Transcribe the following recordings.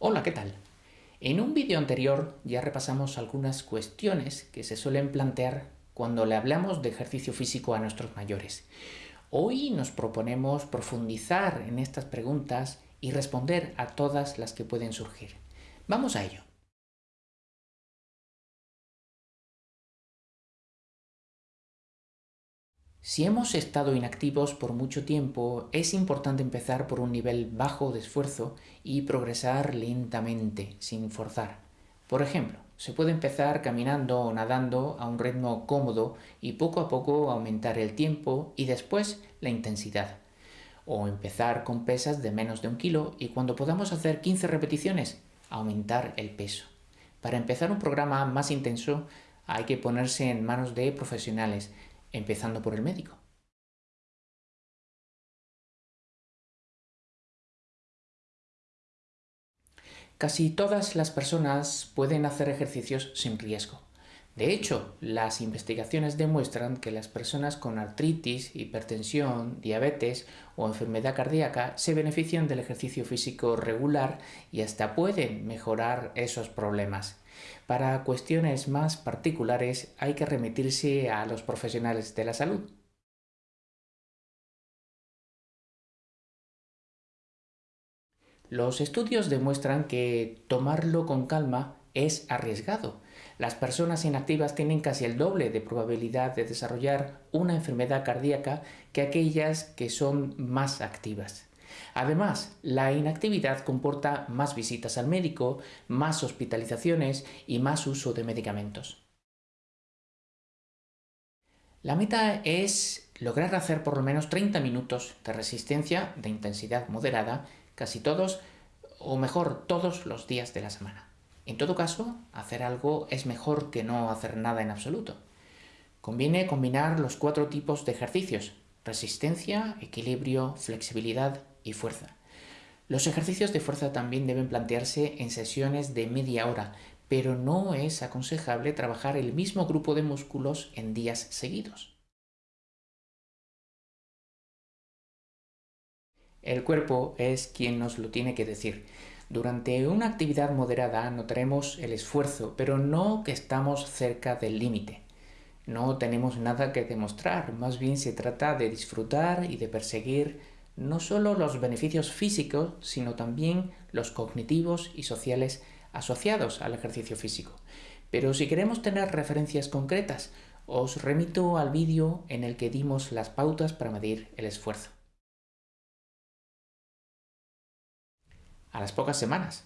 Hola, ¿qué tal? En un vídeo anterior ya repasamos algunas cuestiones que se suelen plantear cuando le hablamos de ejercicio físico a nuestros mayores. Hoy nos proponemos profundizar en estas preguntas y responder a todas las que pueden surgir. Vamos a ello. Si hemos estado inactivos por mucho tiempo, es importante empezar por un nivel bajo de esfuerzo y progresar lentamente, sin forzar. Por ejemplo, se puede empezar caminando o nadando a un ritmo cómodo y poco a poco aumentar el tiempo y después la intensidad. O empezar con pesas de menos de un kilo y cuando podamos hacer 15 repeticiones, aumentar el peso. Para empezar un programa más intenso hay que ponerse en manos de profesionales, empezando por el médico. Casi todas las personas pueden hacer ejercicios sin riesgo. De hecho, las investigaciones demuestran que las personas con artritis, hipertensión, diabetes o enfermedad cardíaca se benefician del ejercicio físico regular y hasta pueden mejorar esos problemas. Para cuestiones más particulares hay que remitirse a los profesionales de la salud. Los estudios demuestran que tomarlo con calma es arriesgado. Las personas inactivas tienen casi el doble de probabilidad de desarrollar una enfermedad cardíaca que aquellas que son más activas. Además, la inactividad comporta más visitas al médico, más hospitalizaciones y más uso de medicamentos. La meta es lograr hacer por lo menos 30 minutos de resistencia de intensidad moderada, casi todos, o mejor, todos los días de la semana. En todo caso, hacer algo es mejor que no hacer nada en absoluto. Conviene combinar los cuatro tipos de ejercicios, resistencia, equilibrio, flexibilidad y fuerza. Los ejercicios de fuerza también deben plantearse en sesiones de media hora, pero no es aconsejable trabajar el mismo grupo de músculos en días seguidos. El cuerpo es quien nos lo tiene que decir. Durante una actividad moderada notaremos el esfuerzo, pero no que estamos cerca del límite. No tenemos nada que demostrar, más bien se trata de disfrutar y de perseguir no solo los beneficios físicos, sino también los cognitivos y sociales asociados al ejercicio físico. Pero si queremos tener referencias concretas, os remito al vídeo en el que dimos las pautas para medir el esfuerzo. A las pocas semanas,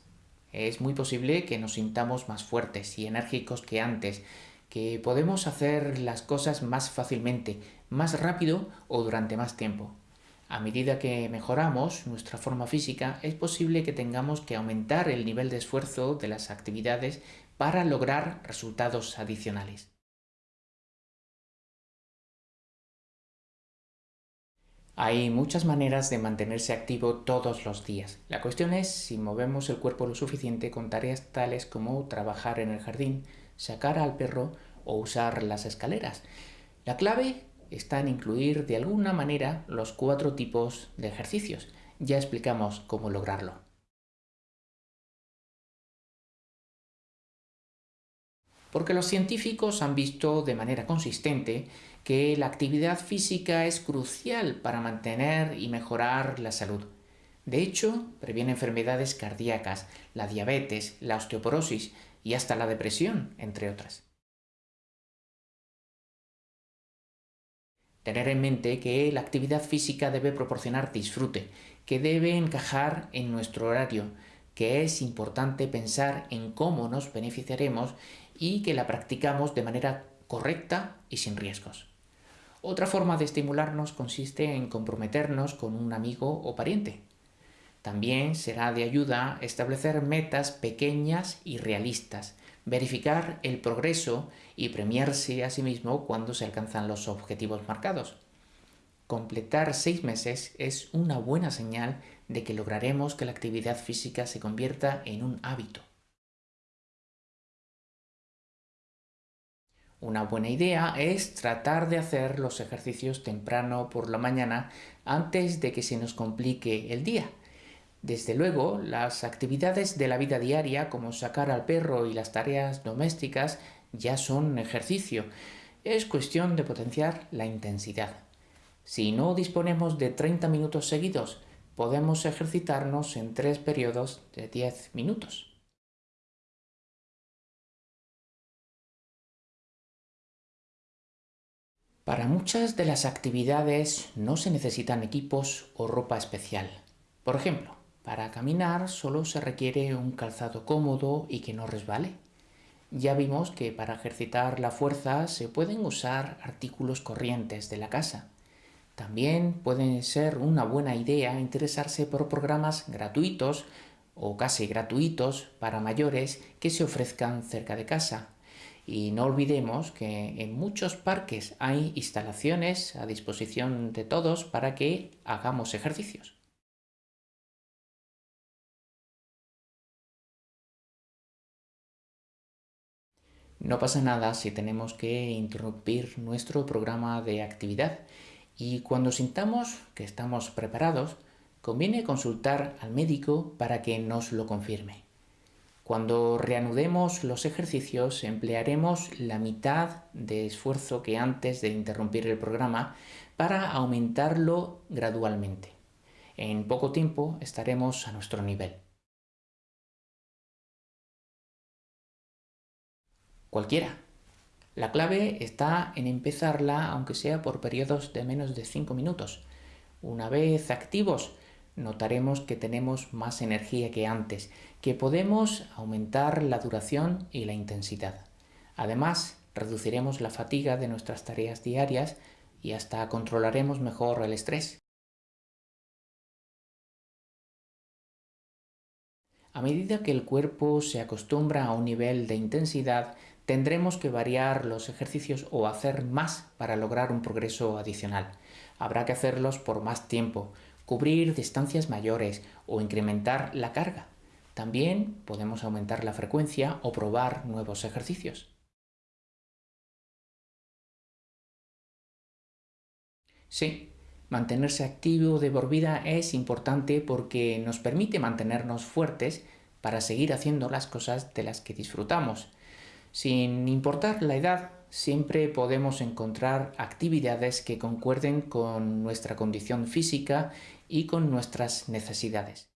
es muy posible que nos sintamos más fuertes y enérgicos que antes, que podemos hacer las cosas más fácilmente, más rápido o durante más tiempo. A medida que mejoramos nuestra forma física, es posible que tengamos que aumentar el nivel de esfuerzo de las actividades para lograr resultados adicionales. Hay muchas maneras de mantenerse activo todos los días. La cuestión es si movemos el cuerpo lo suficiente con tareas tales como trabajar en el jardín, sacar al perro o usar las escaleras. La clave está en incluir de alguna manera los cuatro tipos de ejercicios. Ya explicamos cómo lograrlo. Porque los científicos han visto de manera consistente que la actividad física es crucial para mantener y mejorar la salud. De hecho, previene enfermedades cardíacas, la diabetes, la osteoporosis y hasta la depresión, entre otras. Tener en mente que la actividad física debe proporcionar disfrute, que debe encajar en nuestro horario, que es importante pensar en cómo nos beneficiaremos y que la practicamos de manera correcta y sin riesgos. Otra forma de estimularnos consiste en comprometernos con un amigo o pariente. También será de ayuda establecer metas pequeñas y realistas, verificar el progreso y premiarse a sí mismo cuando se alcanzan los objetivos marcados. Completar seis meses es una buena señal de que lograremos que la actividad física se convierta en un hábito. Una buena idea es tratar de hacer los ejercicios temprano por la mañana antes de que se nos complique el día. Desde luego, las actividades de la vida diaria, como sacar al perro y las tareas domésticas, ya son ejercicio. Es cuestión de potenciar la intensidad. Si no disponemos de 30 minutos seguidos, podemos ejercitarnos en tres periodos de 10 minutos. Para muchas de las actividades no se necesitan equipos o ropa especial. Por ejemplo, para caminar solo se requiere un calzado cómodo y que no resbale. Ya vimos que para ejercitar la fuerza se pueden usar artículos corrientes de la casa. También puede ser una buena idea interesarse por programas gratuitos o casi gratuitos para mayores que se ofrezcan cerca de casa. Y no olvidemos que en muchos parques hay instalaciones a disposición de todos para que hagamos ejercicios. No pasa nada si tenemos que interrumpir nuestro programa de actividad y cuando sintamos que estamos preparados, conviene consultar al médico para que nos lo confirme. Cuando reanudemos los ejercicios emplearemos la mitad de esfuerzo que antes de interrumpir el programa para aumentarlo gradualmente. En poco tiempo estaremos a nuestro nivel. Cualquiera. La clave está en empezarla aunque sea por periodos de menos de 5 minutos. Una vez activos, notaremos que tenemos más energía que antes, que podemos aumentar la duración y la intensidad. Además, reduciremos la fatiga de nuestras tareas diarias y hasta controlaremos mejor el estrés. A medida que el cuerpo se acostumbra a un nivel de intensidad, tendremos que variar los ejercicios o hacer más para lograr un progreso adicional. Habrá que hacerlos por más tiempo, cubrir distancias mayores o incrementar la carga. También podemos aumentar la frecuencia o probar nuevos ejercicios. Sí, mantenerse activo de por vida es importante porque nos permite mantenernos fuertes para seguir haciendo las cosas de las que disfrutamos sin importar la edad, siempre podemos encontrar actividades que concuerden con nuestra condición física y con nuestras necesidades.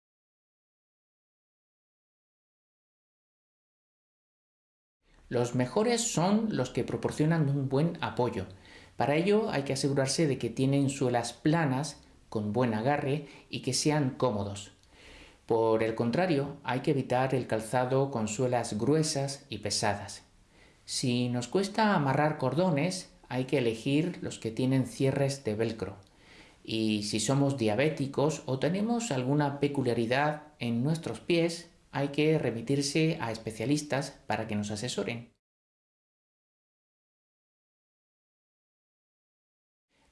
Los mejores son los que proporcionan un buen apoyo. Para ello hay que asegurarse de que tienen suelas planas, con buen agarre y que sean cómodos. Por el contrario, hay que evitar el calzado con suelas gruesas y pesadas. Si nos cuesta amarrar cordones, hay que elegir los que tienen cierres de velcro. Y si somos diabéticos o tenemos alguna peculiaridad en nuestros pies, hay que remitirse a especialistas para que nos asesoren.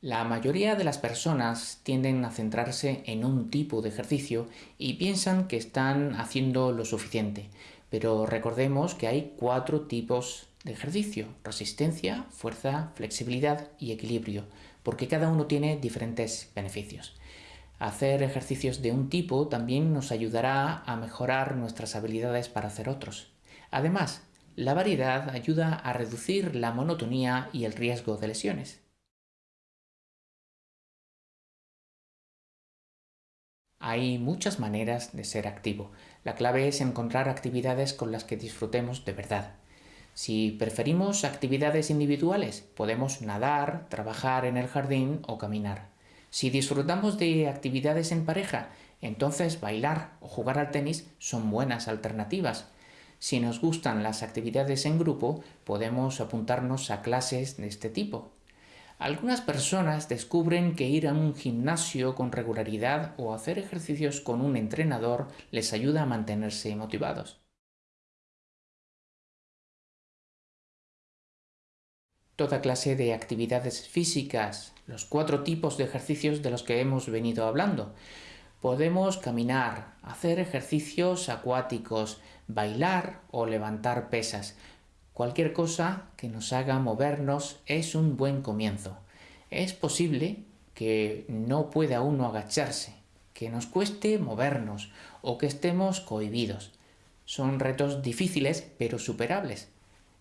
La mayoría de las personas tienden a centrarse en un tipo de ejercicio y piensan que están haciendo lo suficiente, pero recordemos que hay cuatro tipos de ejercicio, resistencia, fuerza, flexibilidad y equilibrio, porque cada uno tiene diferentes beneficios. Hacer ejercicios de un tipo también nos ayudará a mejorar nuestras habilidades para hacer otros. Además, la variedad ayuda a reducir la monotonía y el riesgo de lesiones. Hay muchas maneras de ser activo. La clave es encontrar actividades con las que disfrutemos de verdad. Si preferimos actividades individuales, podemos nadar, trabajar en el jardín o caminar. Si disfrutamos de actividades en pareja, entonces bailar o jugar al tenis son buenas alternativas. Si nos gustan las actividades en grupo, podemos apuntarnos a clases de este tipo. Algunas personas descubren que ir a un gimnasio con regularidad o hacer ejercicios con un entrenador les ayuda a mantenerse motivados. Toda clase de actividades físicas, los cuatro tipos de ejercicios de los que hemos venido hablando. Podemos caminar, hacer ejercicios acuáticos, bailar o levantar pesas. Cualquier cosa que nos haga movernos es un buen comienzo. Es posible que no pueda uno agacharse, que nos cueste movernos o que estemos cohibidos. Son retos difíciles pero superables.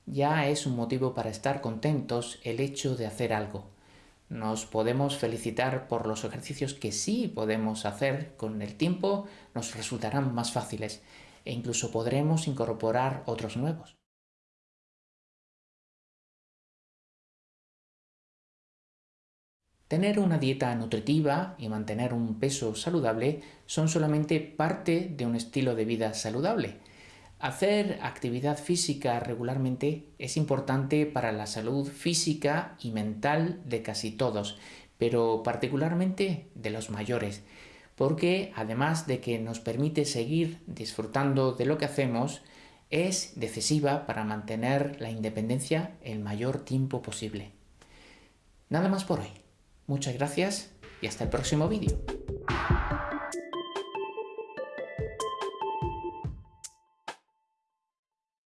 Ya es un motivo para estar contentos el hecho de hacer algo. Nos podemos felicitar por los ejercicios que sí podemos hacer con el tiempo, nos resultarán más fáciles e incluso podremos incorporar otros nuevos. Tener una dieta nutritiva y mantener un peso saludable son solamente parte de un estilo de vida saludable. Hacer actividad física regularmente es importante para la salud física y mental de casi todos, pero particularmente de los mayores, porque además de que nos permite seguir disfrutando de lo que hacemos, es decisiva para mantener la independencia el mayor tiempo posible. Nada más por hoy. Muchas gracias y hasta el próximo vídeo.